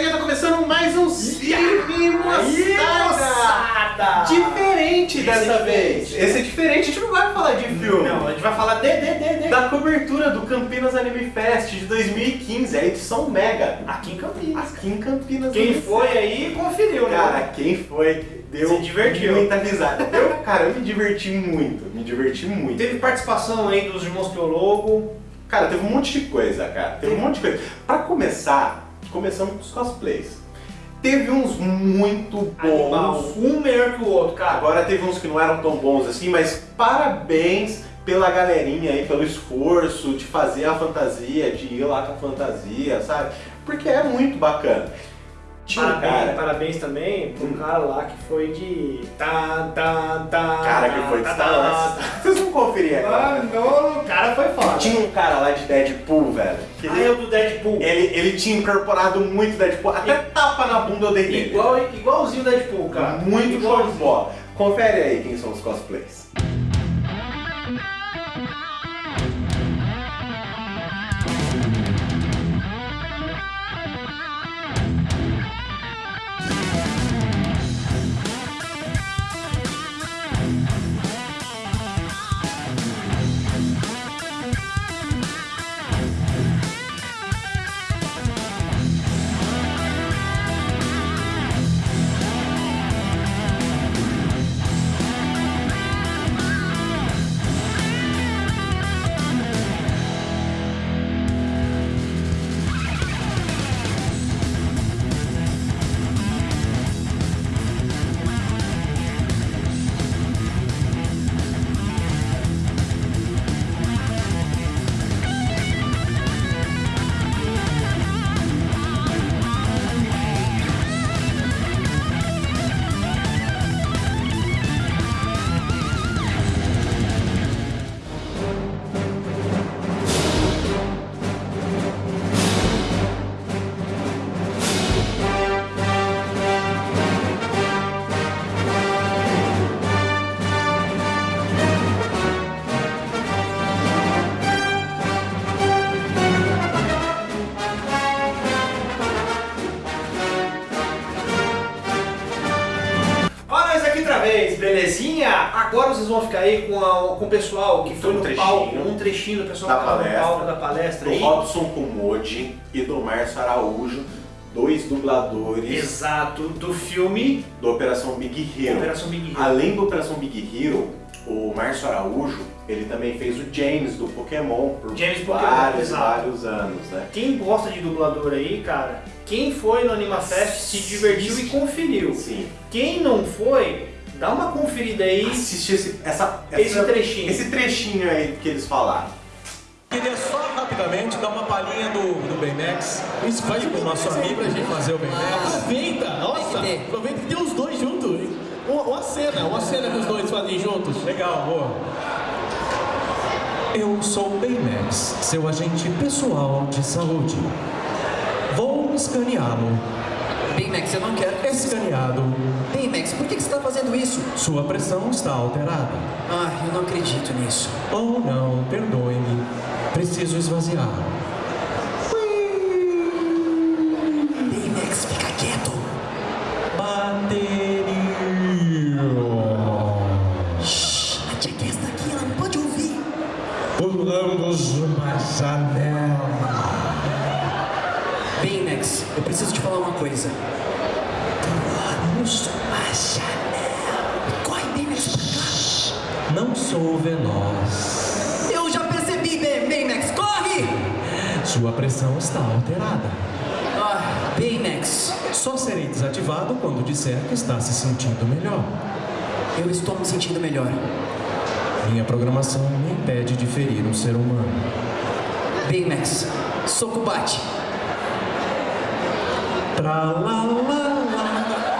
galerinha, tá começando mais um Cine Moçada! Diferente dessa vez. Esse é diferente, a gente não vai falar de filme. Não, a gente vai falar de, de, de, de. Da cobertura do Campinas Anime Fest de 2015, a edição Mega. Aqui em Campinas. Aqui em Campinas. Quem foi aí conferiu, né? Cara, quem foi deu Se divertiu. muita risada. Eu, cara, eu me diverti muito, me diverti muito. Teve participação aí dos irmãos Piologo. Cara, teve um monte de coisa, cara. Teve um monte de coisa. Pra começar, começamos com os cosplays. Teve uns muito Animal. bons. Um melhor que o outro, cara. Agora teve uns que não eram tão bons assim, mas parabéns pela galerinha aí, pelo esforço de fazer a fantasia, de ir lá com a fantasia, sabe? Porque é muito bacana. Tinha Parabéns, cara, parabéns também pro Hum. cara lá que foi de. Tá, tá, tá. cara que foi de tá, Star tá, Wars. tá. Vocês não conferiram agora? Mano, o cara foi foda. Tinha um cara lá de Deadpool, velho. que Ah, ele, é o do Deadpool. ele, ele tinha incorporado muito Deadpool. Até tapa na bunda eu dei. Igual, igualzinho o Deadpool, cara. Muito show de Igualzinho. bola. Confere aí quem são os cosplays. Agora vocês vão ficar aí com, a- com o pessoal que foi Um no trechinho. palco, um trechinho do pessoal Da palestra. palco da palestra Do aí. Robson Kumodi e do Márcio Araújo, dois dubladores Exato, do filme do Operação Big Hero. Operação Big Hero. Além do Operação Big Hero, o Márcio Araújo, ele também fez o James do Pokémon por James Pokémon, vários, exato. vários anos, né? Quem gosta de dublador aí, cara, quem foi no AnimaFest se divertiu e conferiu. Sim. Quem não foi, dá uma conferida aí, Assiste esse, essa, esse essa- trechinho. esse trechinho aí que eles falaram. Queria só rapidamente dar uma palhinha do, do Baymax. Isso faz o nosso amigo pra gente fazer o Baymax. Aproveita, nossa, aproveita que tem os dois juntos. Uma, uma cena, uma cena que os dois fazem juntos. Legal, boa. Eu sou o Baymax, seu agente pessoal de saúde. Vou escaneá-lo. Baymax, eu não quero. Escaneado. Baymax, por que que você está fazendo isso? Sua pressão está alterada. Ah, eu não acredito nisso. Oh não, perdoe-me. Preciso esvaziar. Baymax, fica quieto. Bateria. A tia Cass tá aqui, ela não pode ouvir. Pulamos uma janela. Eu preciso te falar uma coisa. Janela. Corre, Baymax, pra cá. Não sou veloz. Eu já percebi, Baymax, corre! Sua pressão está alterada. Ah, Baymax, Só serei desativado quando disser que está se sentindo melhor. eu estou me sentindo melhor. Minha programação me impede de ferir um ser humano. Baymax, soco bate. Tra la la la.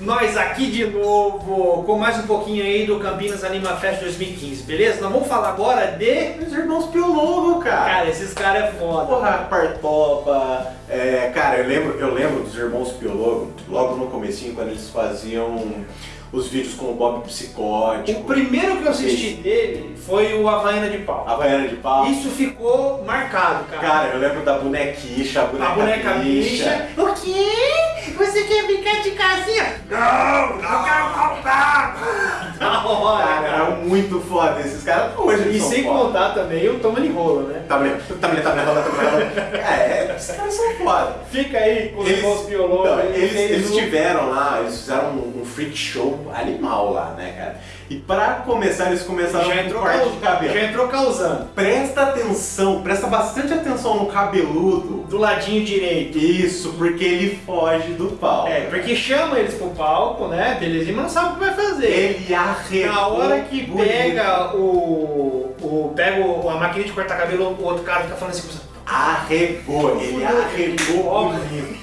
Nós aqui de novo, com mais um pouquinho aí do Campinas Anima Fest 2015, beleza? Nós vamos falar agora de... Os irmãos Piologo, cara. Cara, esses caras é foda. Porra, Partopa, é, cara, eu lembro, eu lembro dos irmãos Piologo, logo no comecinho, quando eles faziam os vídeos com o Bob Psicótico. O primeiro que eu assisti dele foi o Havaiana de Pau. Havaiana de Pau. Isso ficou marcado, cara. Cara, eu lembro da bonequicha, a boneca, a boneca bicha. bicha. O quê? Você quer brincar de casinha? Não, não quero faltar! da hora, cara. é muito foda esses caras hoje. E sem foda. contar também o Toma Rola, né? Também, também, também Rola, também Rola. É, esses caras são foda. Fica aí com os irmãos biologos. Eles, eles, eles, tiveram lá, eles fizeram um, um freak show animal lá, né, cara? E para começar, eles começaram já entrou parte de cabelo. Já entrou causando. Presta atenção, presta bastante atenção no cabeludo. Do ladinho direito. Isso, porque ele foge do palco. É, porque chama eles pro palco, né? Beleza, e não sabe o que vai fazer. Ele arregou. Na hora que pega o, o... Pega o, a máquina de cortar cabelo, o outro cara fica falando assim... Arregou, ele arregou bonito.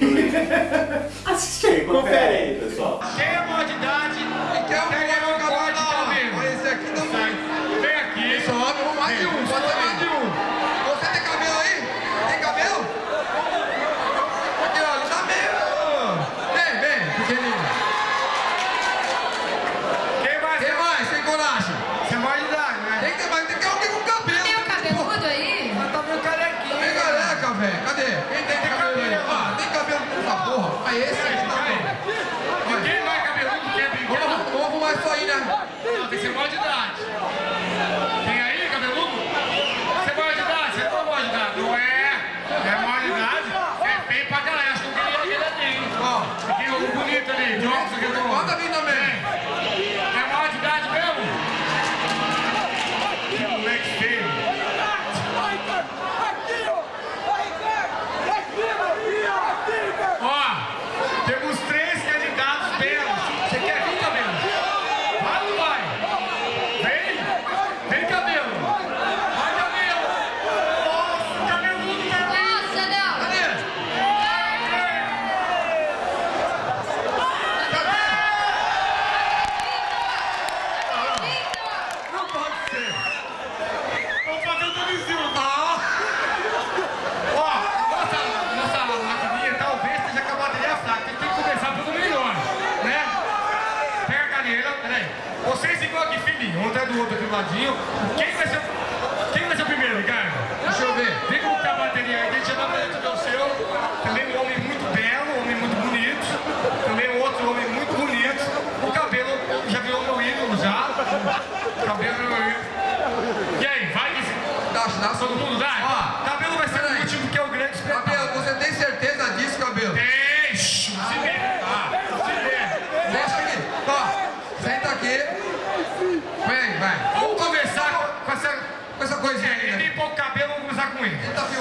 Assiste aí, confere aí, pessoal. Cadê? Quem tem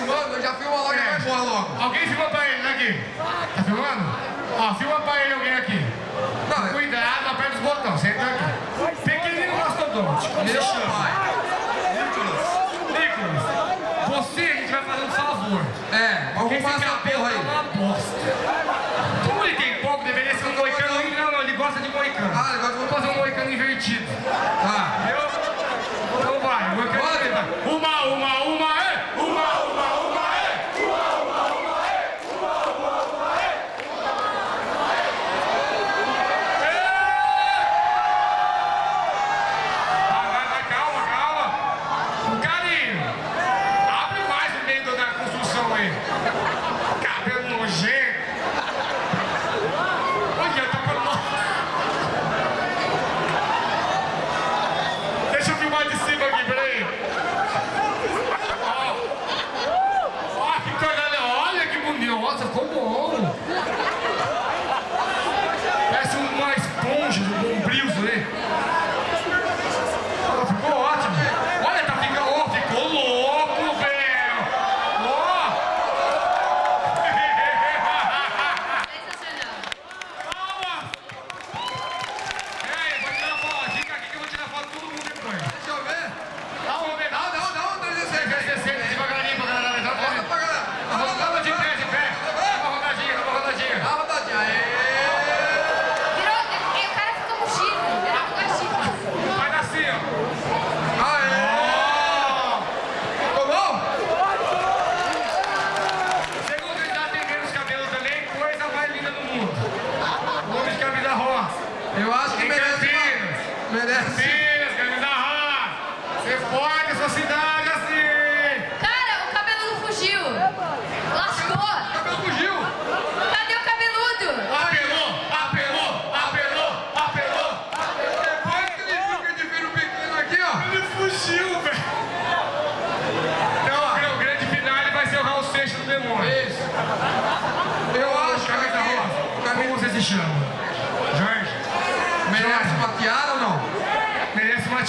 filmando? Eu já filmo logo, é. vai embora logo. Alguém filma pra ele, né, aqui? Tá filmando? Ó, filma pra ele alguém aqui. Não, Cuidado, aperta os botões, senta aqui. Pequenino mastodonte. Meu pai.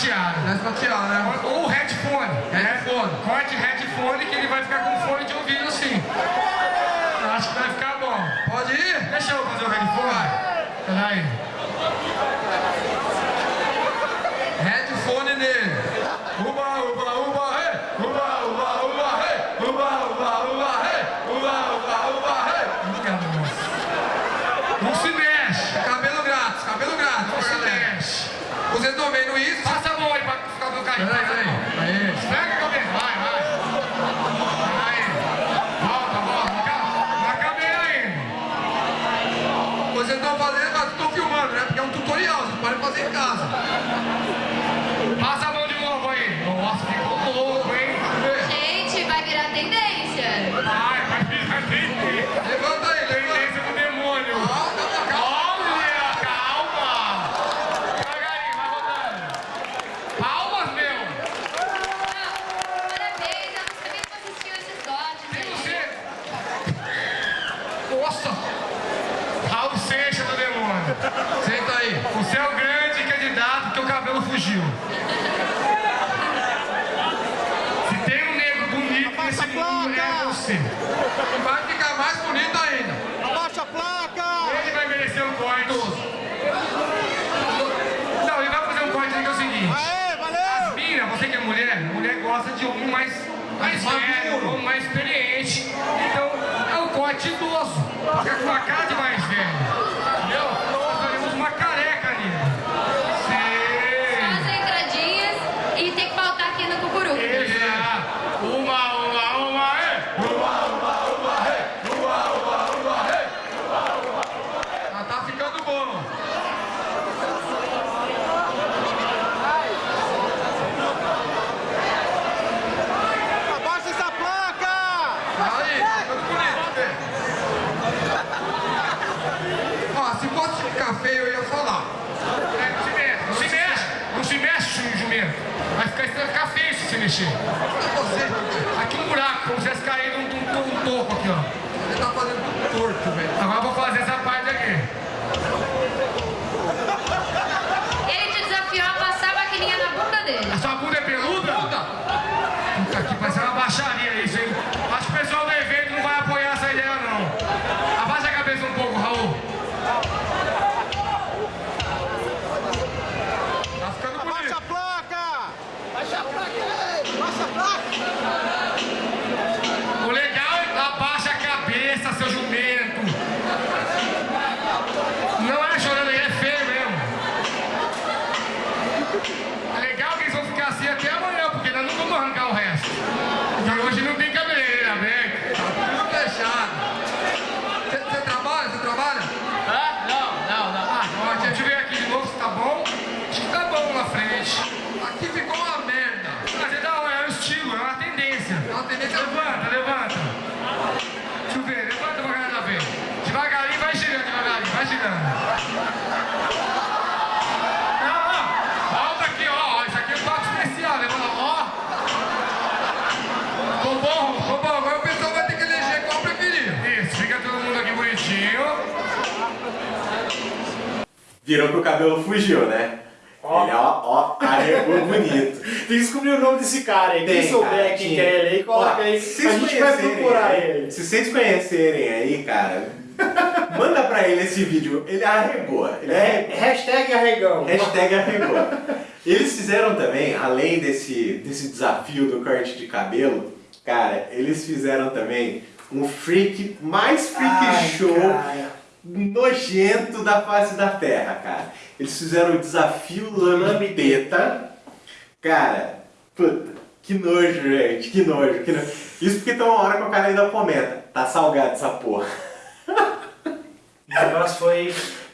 Prateado. Nessa prateada, né? Ou headphone. Headphone. Né? Corte headphone que ele vai ficar com fone de ouvido sim. Eu acho que vai ficar bom. Pode ir? Deixa eu fazer o headphone. Peraí. Headphone nele. Uba, uba, uba, hey! Uba, uba, uba, hey! Uba, uba, uba, hey! Uba, uba, uba, hey! Obrigado, moço. Não se mexe. Cabelo grátis, cabelo grátis, Não pra se galera. mexe. Vocês estão vendo isso? Passa a mão aí pra ficar do bonito nesse mundo, é você. Vai ficar mais bonito ainda. Abaixa a placa! Ele vai merecer um corte. Não, ele vai fazer um corte que é o seguinte. Aê, valeu! Mira, você que é mulher, mulher gosta de homem mais, mais velho, homem mais experiente. Então, é um corte idoso. Fica com a cara de mais velho. Entendeu? Nós faremos uma careca ali. Sei. As entradinhas e tem que faltar aqui no cucuru. Exato. Uma, uma, uma, é. Já tá ficando bom. Abaixa essa placa! Aí, tá ficando bonito, vê. Ó, se fosse ficar feio, eu ia falar. É, não se mexe, não se mexe. Não se mexe, jumento. Vai ficar, vai ficar você mexer. É. Aqui um buraco, como se tivesse Viram que o cabelo fugiu, né? Ele, ó, ó, arregou bonito. Tem que descobrir o nome desse cara aí. Quem souber quem que é ele aí, coloca Ó, aí. se A vocês gente vai conhecerem procurar aí, ele. Se vocês conhecerem aí, cara, manda pra ele esse vídeo. Ele arregou. Ele É, hashtag arregão. Hashtag arregou. Eles fizeram também, além desse, desse desafio do corte de cabelo, cara, eles fizeram também um freak, mais freak Ai, show cara. Nojento da face da terra, cara. Eles fizeram o desafio lambeta. Cara, puta, que nojo, gente, que nojo, que nojo. Isso porque tem uma hora que o cara ainda comenta, tá salgado essa porra. O negócio foi,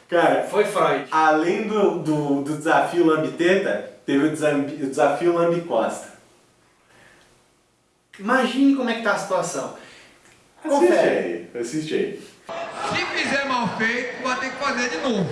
Cara, foi Freud. Além do, do, do desafio Lambiteta, teve o, desambi- o desafio Lambicosta. Imagine como é que tá a situação. Assiste Confere. aí, assiste aí. Se fizer mal feito, vai ter que fazer de novo.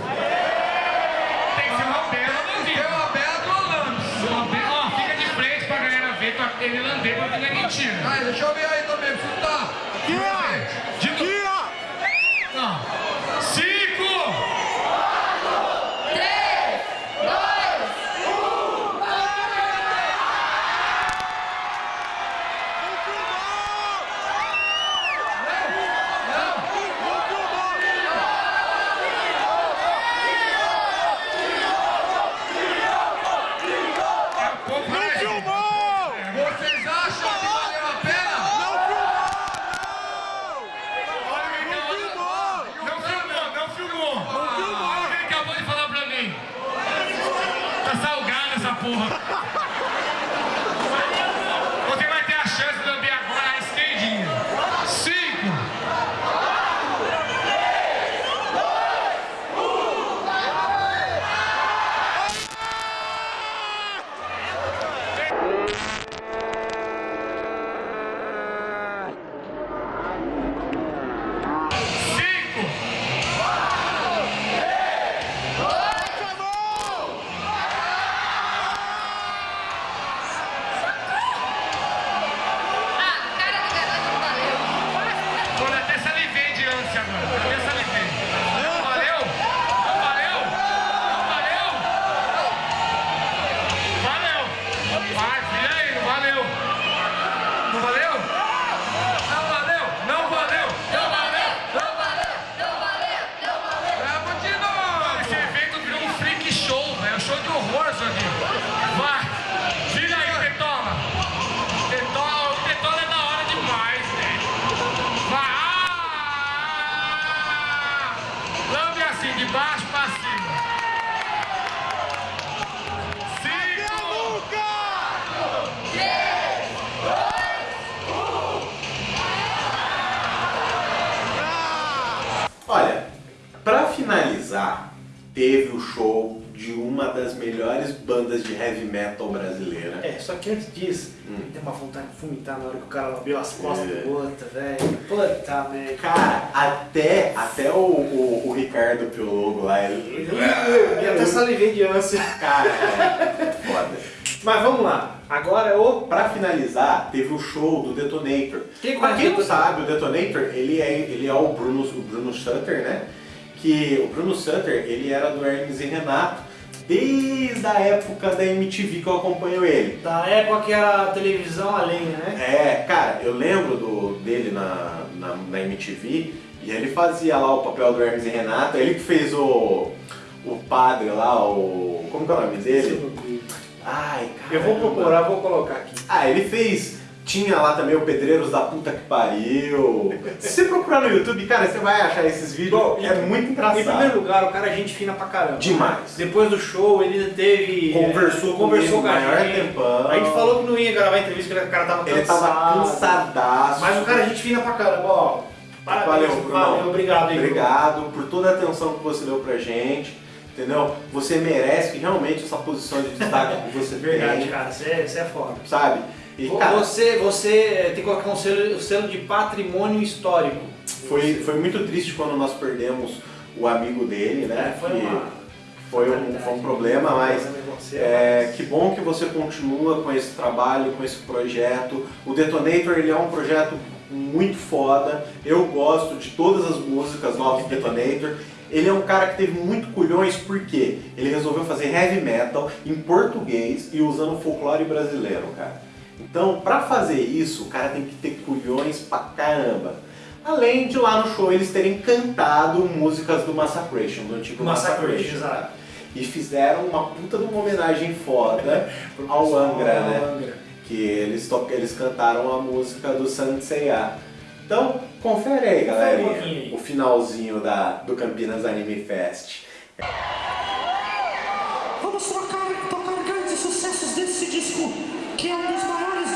Bandas de heavy metal brasileira. É, só que antes disso, tem uma vontade de vomitar na hora que o cara lambiu as costas É. do outro, velho. Puta merda. Cara, até, até o, o, o Ricardo Piologo lá, ele. Eu até salivei de ânsia. Cara, é foda. Mas vamos lá. Agora é o. Pra finalizar, teve o show do Detonator. Quem pra conhece quem não sabe, o Detonator, ele é, ele é o, Bruno, o Bruno Sutter, né? Que o Bruno Sutter, ele era do Hermes e Renato desde a época da MTV que eu acompanho ele. Da época que era televisão a lenha, né? É, cara, eu lembro do, dele na, na, na MTV e ele fazia lá o papel do Hermes e Renato, ele que fez o, o padre lá, o. Como que é o nome dele? Ai, cara. Eu vou procurar, vou colocar aqui. Ah, ele fez. Tinha lá também o Pedreiros da Puta que Pariu. Se você procurar no YouTube, cara, você vai achar esses vídeos. Bom, é muito engraçado. Em primeiro lugar, o cara é gente fina pra caramba. Demais. Depois do show, ele teve. Conversou conversou comigo com a gente. tempão. A gente falou que não ia gravar a entrevista, porque o cara tava Ele cansado. tava cansadaço. Mas o cara é gente fina pra caramba, ó. Parabéns, Valeu, valeu, Brunão. obrigado aí. Obrigado por toda a atenção que você deu pra gente. Entendeu? Você merece que realmente essa posição de destaque que você Verdade, tem. cara, você é, você é foda. Sabe? E, cara, Você, você tem que colocar um selo, selo de patrimônio histórico. foi, foi muito triste quando nós perdemos o amigo dele, né? É, foi uma foi um, foi um problema, mas É, que bom que você continua com esse trabalho, com esse projeto. O Detonator ele é um projeto muito foda. Eu gosto de todas as músicas novas do Detonator. Ele é um cara que teve muito culhões porque ele resolveu fazer heavy metal em português e usando folclore brasileiro, cara. Então, pra fazer isso, o cara tem que ter culhões pra caramba. Além de lá no show eles terem cantado músicas do Massacration, do antigo Massacration, Massacration. exato. E fizeram uma puta de uma homenagem foda ao Angra, né? Angra. Que eles, to- eles cantaram a música do Sanseiya. Então, confere aí, um galerinha, aí. o finalzinho da, do Campinas Anime Fest. Vamos trocar, tocar grandes sucessos desse disco, que é um dos maiores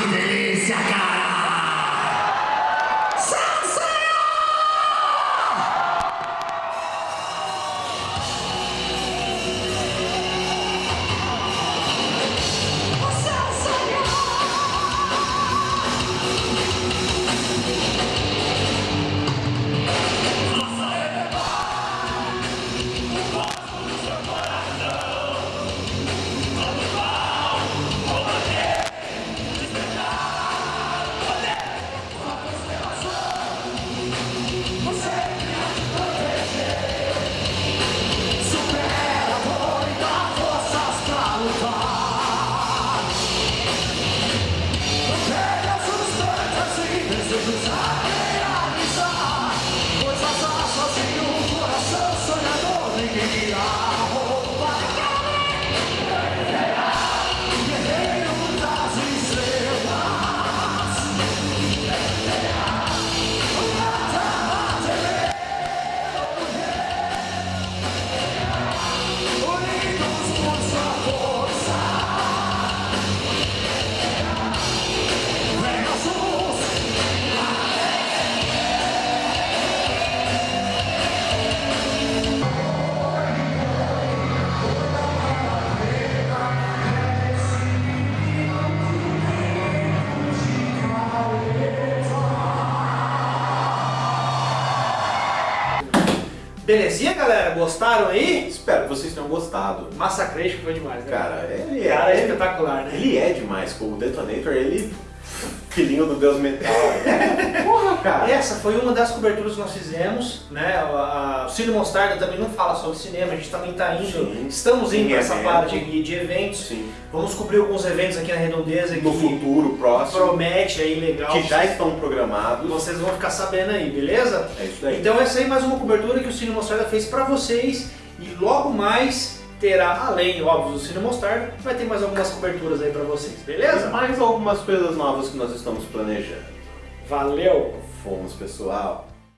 Aquí tenéis, se acaba. Belezinha, galera? Gostaram aí? Espero que vocês tenham gostado. Massacration foi demais, né? Cara, ele é, Cara, é ele- espetacular, né? Ele é demais, como o Detonator, ele. Filhinho do Deus Metal. É, cara. Essa foi uma das coberturas que nós fizemos, né? A- a- O Cine Mostarda também não fala sobre cinema, a gente também está indo, Sim. estamos indo para essa parte de, de eventos. Sim. Vamos cobrir alguns eventos aqui na Redondeza No que futuro próximo, promete aí legal. que já estão programados. Vocês vão ficar sabendo aí, beleza? É isso daí. Então essa aí é mais uma cobertura que o Cine Mostarda fez para vocês e logo mais terá, além, óbvio, do Cine Mostarda, vai ter mais algumas coberturas aí para vocês, E beleza? mais algumas coisas novas que nós estamos planejando. Valeu! Fomos, pessoal.